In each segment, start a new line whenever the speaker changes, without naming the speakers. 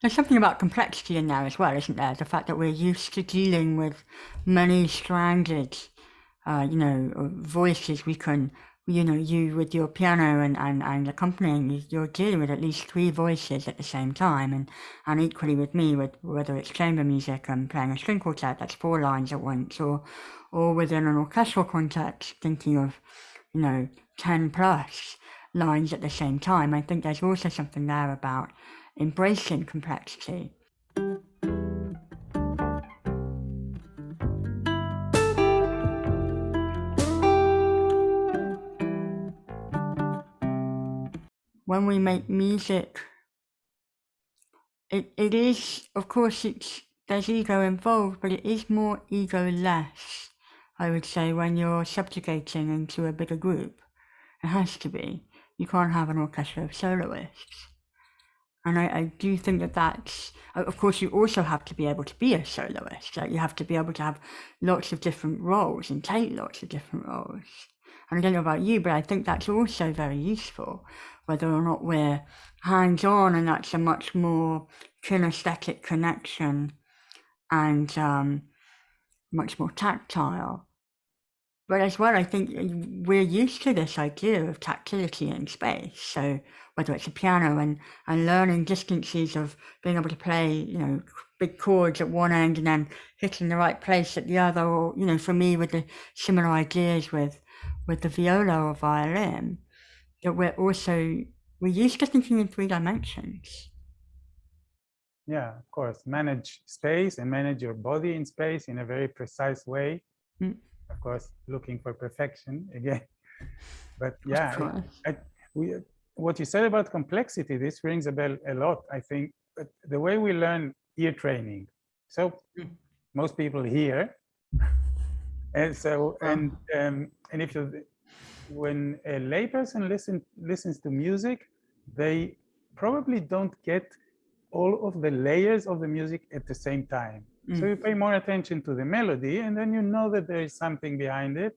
There's something about complexity in there as well, isn't there? The fact that we're used to dealing with many stranded, uh, you know, voices we can you know, you with your piano and, and, and accompanying, you're dealing with at least three voices at the same time. And, and equally with me, with whether it's chamber music and playing a string quartet, that's four lines at once, or, or within an orchestral context, thinking of, you know, 10 plus lines at the same time. I think there's also something there about embracing complexity. when we make music, it, it is, of course, it's there's ego involved, but it is more ego-less, I would say, when you're subjugating into a bigger group. It has to be. You can't have an orchestra of soloists. And I, I do think that that's, of course, you also have to be able to be a soloist. Like you have to be able to have lots of different roles and take lots of different roles. And I don't know about you, but I think that's also very useful, whether or not we're hands on, and that's a much more kinesthetic connection and um, much more tactile. But as well, I think we're used to this idea of tactility in space. So whether it's a piano and, and learning distances of being able to play, you know, big chords at one end and then hitting the right place at the other, or, you know, for me with the similar ideas with with the viola or violin that we're also we're used to thinking in three dimensions.
Yeah, of course. Manage space and manage your body in space in a very precise way. Mm. Of course, looking for perfection again. But yeah, I, I, we, what you said about complexity, this rings a bell a lot, I think. But the way we learn ear training. So mm. most people hear and so, and um, and if you, when a layperson listen listens to music, they probably don't get all of the layers of the music at the same time. Mm. So you pay more attention to the melody, and then you know that there is something behind it.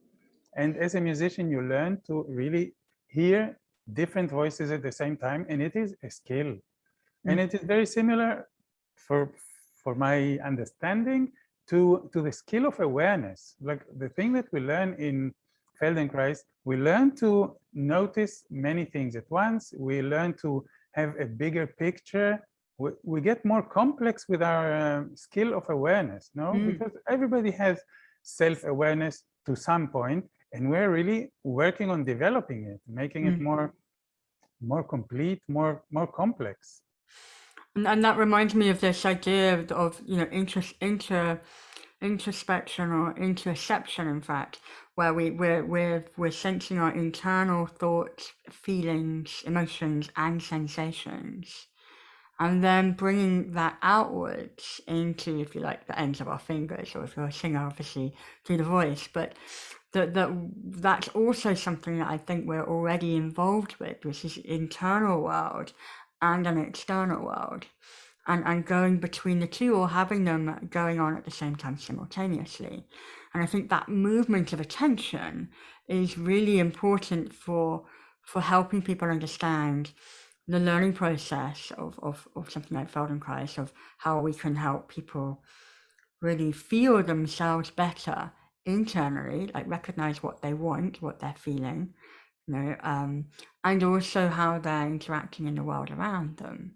And as a musician, you learn to really hear different voices at the same time, and it is a skill. Mm. And it is very similar for for my understanding to, to the skill of awareness. Like the thing that we learn in Feldenkrais, we learn to notice many things at once. We learn to have a bigger picture. We, we get more complex with our uh, skill of awareness, no? Mm. Because everybody has self-awareness to some point, and we're really working on developing it, making mm. it more, more complete, more, more complex.
And, and that reminds me of this idea of, of you know, inter, inter, introspection or interoception, in fact, where we, we're, we're, we're sensing our internal thoughts, feelings, emotions, and sensations. And then bringing that outwards into, if you like, the ends of our fingers, or if you're a singer, obviously, through the voice. But that, that that's also something that I think we're already involved with, which is internal world and an external world and, and going between the two or having them going on at the same time simultaneously. And I think that movement of attention is really important for for helping people understand the learning process of, of, of something like Feldenkrais, of how we can help people really feel themselves better internally, like recognize what they want, what they're feeling, you know, um, and also how they're interacting in the world around them.